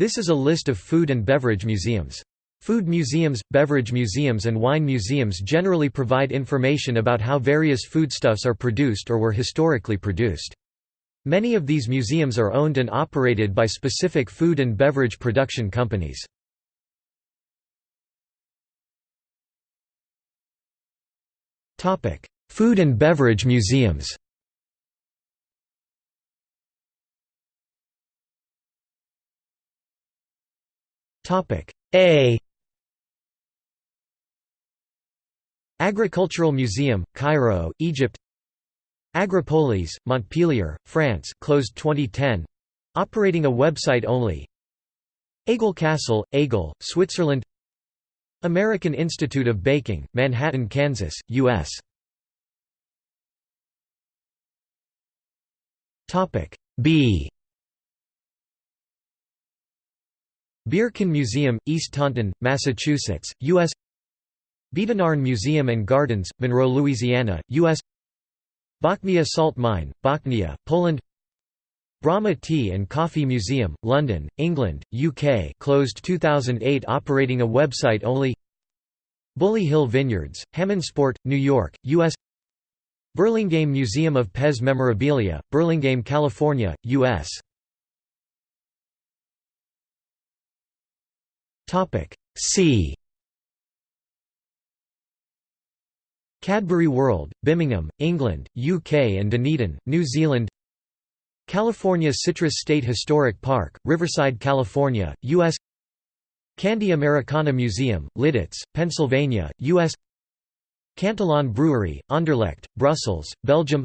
This is a list of food and beverage museums. Food museums, beverage museums and wine museums generally provide information about how various foodstuffs are produced or were historically produced. Many of these museums are owned and operated by specific food and beverage production companies. Food and beverage museums A. Agricultural Museum, Cairo, Egypt. Agropolis, Montpellier, France closed 2010 operating a website only. Aigle Castle, Aigle, Switzerland. American Institute of Baking, Manhattan, Kansas, U.S. B Beercan Museum, East Taunton, Massachusetts, U.S. Biedenharn Museum and Gardens, Monroe, Louisiana, U.S. Bochnia Salt Mine, Bochnia, Poland Bramah Tea and Coffee Museum, London, England, UK closed 2008 operating a website only Bully Hill Vineyards, Hammondsport, New York, U.S. Burlingame Museum of Pez Memorabilia, Burlingame, California, U.S. C Cadbury World, Birmingham, England, UK and Dunedin, New Zealand California Citrus State Historic Park, Riverside, California, U.S. Candy Americana Museum, Lititz, Pennsylvania, U.S. Cantillon Brewery, Anderlecht, Brussels, Belgium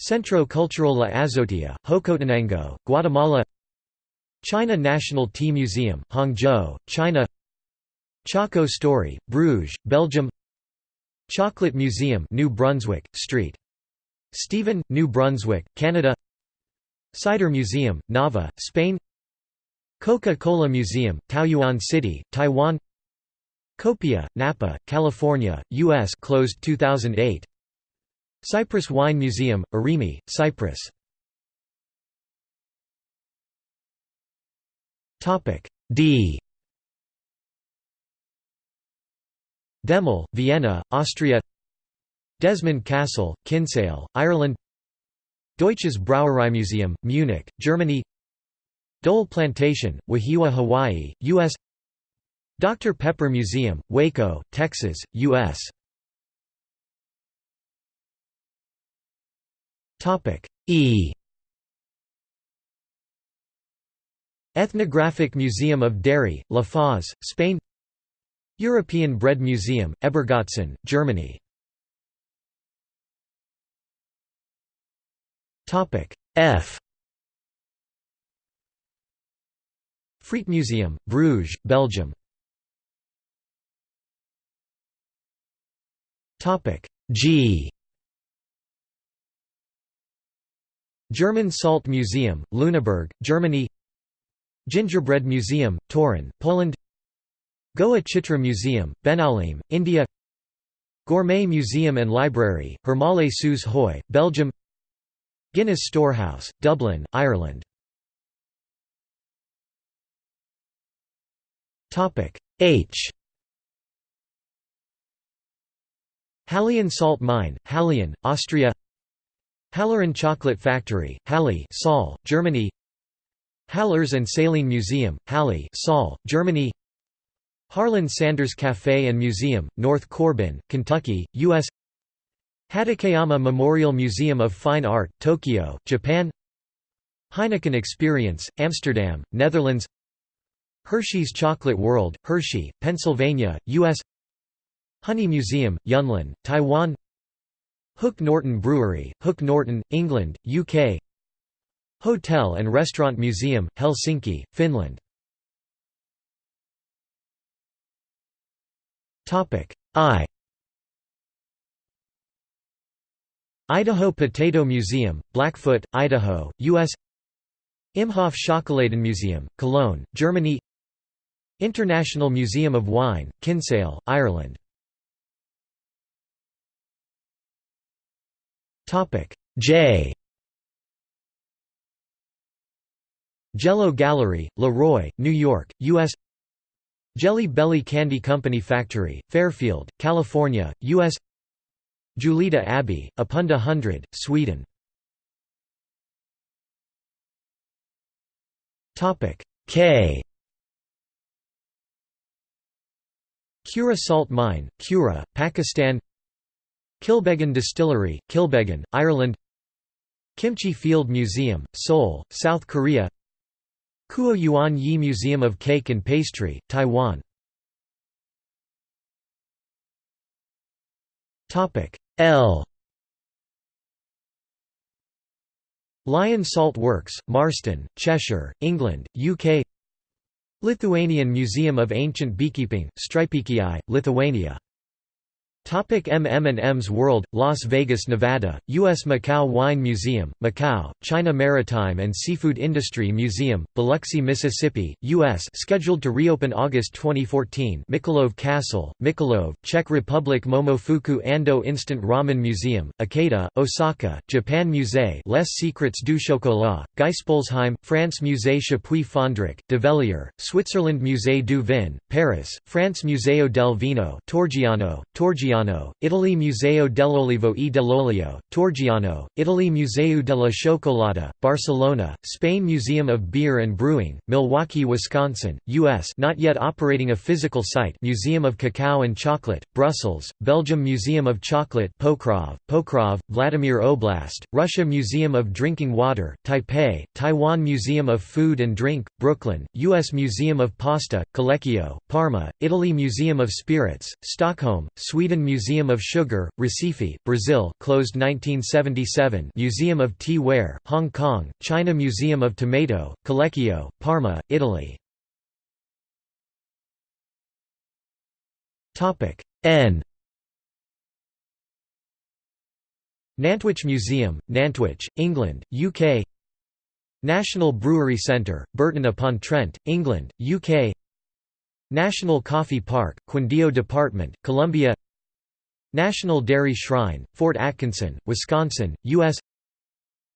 Centro Cultural La Azotea, Jocotenango, Guatemala China National Tea Museum, Hangzhou, China Choco Story, Bruges, Belgium Chocolate Museum New Brunswick, St. Stephen, New Brunswick, Canada Cider Museum, Nava, Spain Coca-Cola Museum, Taoyuan City, Taiwan Copia, Napa, California, U.S. closed 2008 Cyprus Wine Museum, Erimi, Cyprus D Demel, Vienna, Austria Desmond Castle, Kinsale, Ireland Deutsches Brauereimuseum, Munich, Germany Dole Plantation, Wahiawa, Hawaii, U.S. Dr. Pepper Museum, Waco, Texas, U.S. E Ethnographic Museum of Dairy, La Foz, Spain European Bread Museum, Ebergötzen, Germany F Friet Museum, Bruges, Belgium G German Salt Museum, Lüneburg, Germany Gingerbread Museum, Torun, Poland. Goa Chitra Museum, Benaulim, India. Gourmet Museum and Library, Hermalle Sous Huy, Belgium. Guinness Storehouse, Dublin, Ireland. H. Hallein Salt Mine, Hallein, Austria. Halloren Chocolate Factory, Halle Saale, Germany Hallers and Saline Museum, Halle Saale, Germany Harlan Sanders Café and Museum, North Corbin, Kentucky, U.S. Hatakeyama Memorial Museum of Fine Art, Tokyo, Japan Heineken Experience, Amsterdam, Netherlands Hershey's Chocolate World, Hershey, Pennsylvania, U.S. Honey Museum, Yunlin, Taiwan Hook Norton Brewery, Hook Norton, England, UK Hotel and Restaurant Museum, Helsinki, Finland. I. Idaho Potato Museum, Blackfoot, Idaho, U.S. Imhoff Schokoladenmuseum, Cologne, Germany. International Museum of Wine, Kinsale, Ireland. J Jello Gallery, Leroy, New York, U.S. Jelly Belly Candy Company Factory, Fairfield, California, U.S. Julita Abbey, Apunda 100, Sweden. K. Khewra Salt Mine, Khewra, Pakistan. Kilbeggan Distillery, Kilbeggan, Ireland. Kimchi Field Museum, Seoul, South Korea Kuo Yuan Yi Museum of Cake and Pastry, Taiwan. L. Lion Salt Works, Marston, Cheshire, England, UK Lithuanian Museum of Ancient Beekeeping, Strypėkiai, Lithuania Topic MM&M's World, Las Vegas, Nevada, U.S. Macau Wine Museum, Macau, China Maritime and Seafood Industry Museum, Biloxi, Mississippi, U.S. scheduled to reopen August 2014 Mikulov Castle, Mikulov, Czech Republic Momofuku Ando Instant Ramen Museum, Ikeda, Osaka, Japan Musée Les Secrets du Chocolat, Geispolsheim, France Musée Chapuis Fondric, Develier, Switzerland Musée du Vin, Paris, France Museo del Vino Torgiano, Torgiano Italy Museo dell'Olivo e dell'Olio, Torgiano, Italy Museo della Cioccolata, Barcelona, Spain Museum of Beer and Brewing, Milwaukee, Wisconsin, U.S. not yet operating a physical site Museum of Cacao and Chocolate, Brussels, Belgium Museum of Chocolate Pokrov, Pokrov, Vladimir Oblast, Russia Museum of Drinking Water, Taipei, Taiwan Museum of Food and Drink, Brooklyn, U.S. Museum of Pasta, Collecchio, Parma, Italy Museum of Spirits, Stockholm, Sweden Museum of Sugar, Recife, Brazil closed 1977 Museum of Tea Ware, Hong Kong, China Museum of Tomato, Collecchio, Parma, Italy. N. Nantwich Museum, Nantwich, England, UK National Brewery Centre, Burton-upon-Trent, England, UK National Coffee Park, Quindio Department, Colombia National Dairy Shrine, Fort Atkinson, Wisconsin, U.S.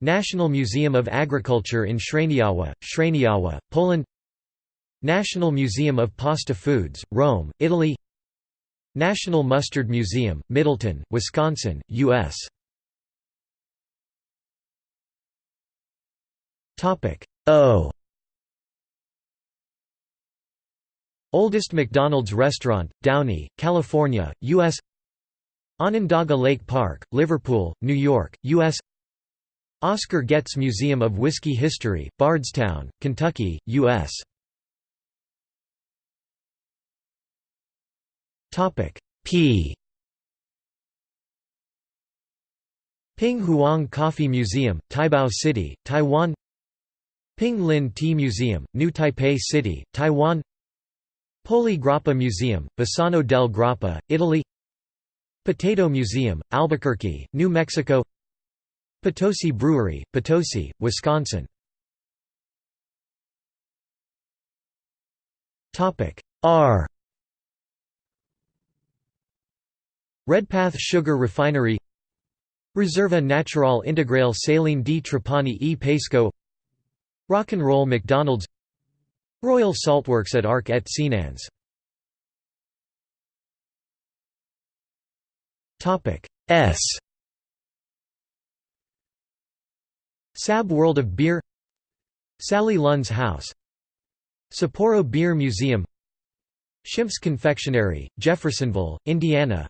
National Museum of Agriculture in Szreniawa, Szreniawa, Poland National Museum of Pasta Foods, Rome, Italy National Mustard Museum, Middleton, Wisconsin, U.S. O Oldest McDonald's restaurant, Downey, California, U.S. Onondaga Lake Park, Liverpool, New York, U.S. Oscar Getz Museum of Whiskey History, Bardstown, Kentucky, U.S. P Ping Huang Coffee Museum, Taibao City, Taiwan Ping Lin Tea Museum, New Taipei City, Taiwan Poli Grappa Museum, Bassano del Grappa, Italy Potato Museum, Albuquerque, New Mexico. Potosi Brewery, Potosi, Wisconsin. R. Redpath Sugar Refinery. Reserva Natural Integrale Saline di Trapani e Paisco Rock'n'Roll McDonald's. Royal Saltworks at Arc et Senans S. Sab World of Beer. Sally Lunn's House. Sapporo Beer Museum. Schimpf's Confectionery, Jeffersonville, Indiana.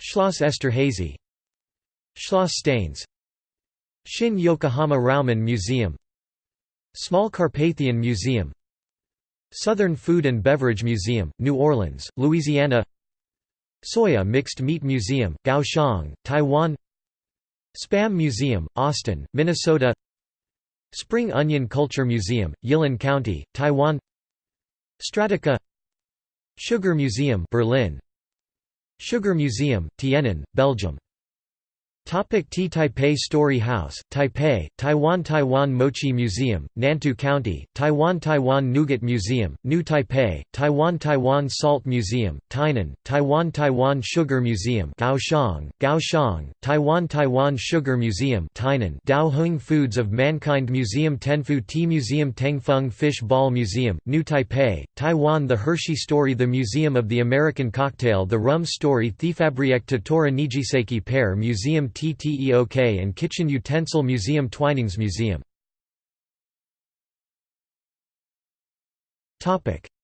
Schloss Esterhazy Schloss Stainz. Shin Yokohama Ramen Museum. Small Carpathian Museum. Southern Food and Beverage Museum, New Orleans, Louisiana Soya Mixed Meat Museum, Kaohsiung, Taiwan Spam Museum, Austin, Minnesota Spring Onion Culture Museum, Yilan County, Taiwan Strataca Sugar Museum Berlin Sugar Museum, Tienen, Belgium Topic T Taipei Story House, Taipei, Taiwan Taiwan Mochi Museum, Nantou County, Taiwan Taiwan Nougat Museum, New Taipei, Taiwan Taiwan Salt Museum, Tainan, Taiwan Taiwan Sugar Museum Kaohsiung, Kaohsiung, Taiwan Taiwan Sugar Museum Tainan, Dao Hung Foods of Mankind Museum Tenfu Tea Museum Tengfeng Fish Ball Museum, New Taipei, Taiwan The Hershey Story The Museum of the American Cocktail The Rum Story Theefabriek Tottori Nijisseiki Pear Museum TTEOK and Kitchen Utensil Museum Twinings Museum.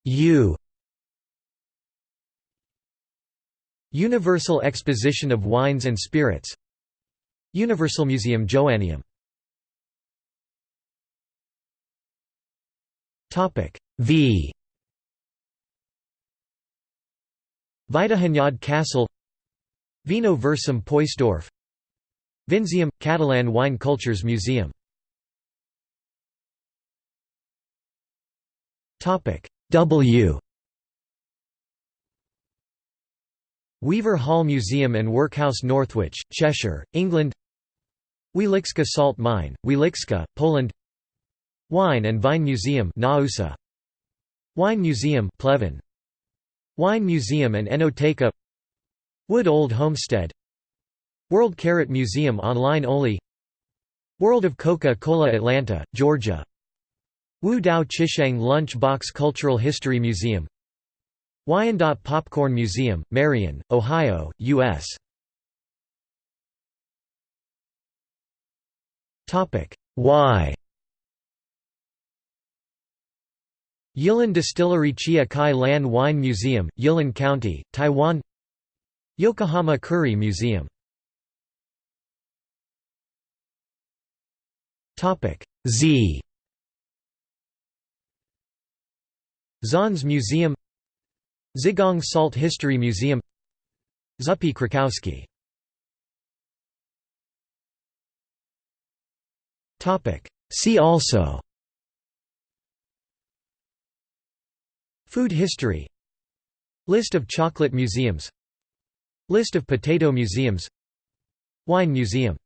U. Universal Exposition of Wines and Spirits. Universal Museum Joanneum. V. Vajdahunyad Castle. Vino Versum Poysdorf Vinseum – Catalan Wine Cultures Museum. W. Weaver Hall Museum and Workhouse Northwich, Cheshire, England. Wieliczka Salt Mine, Wieliczka, Poland. Wine and Vine Museum Naousa. Wine Museum Pleven. Wine Museum and Enoteca. Wood Old Homestead World Carrot Museum online only. World of Coca-Cola Atlanta, Georgia. Wu Dao Chishang Lunch Box Cultural History Museum. Wyandotte Popcorn Museum, Marion, Ohio, U.S. Y Yilan Distillery Chia Kai Lan Wine Museum, Yilan County, Taiwan. Yokohama Curry Museum Topic Z. Zons Museum. Zigong Salt History Museum. Zuppy Krakowski. Topic See also. Food history. List of chocolate museums. List of potato museums. Wine museum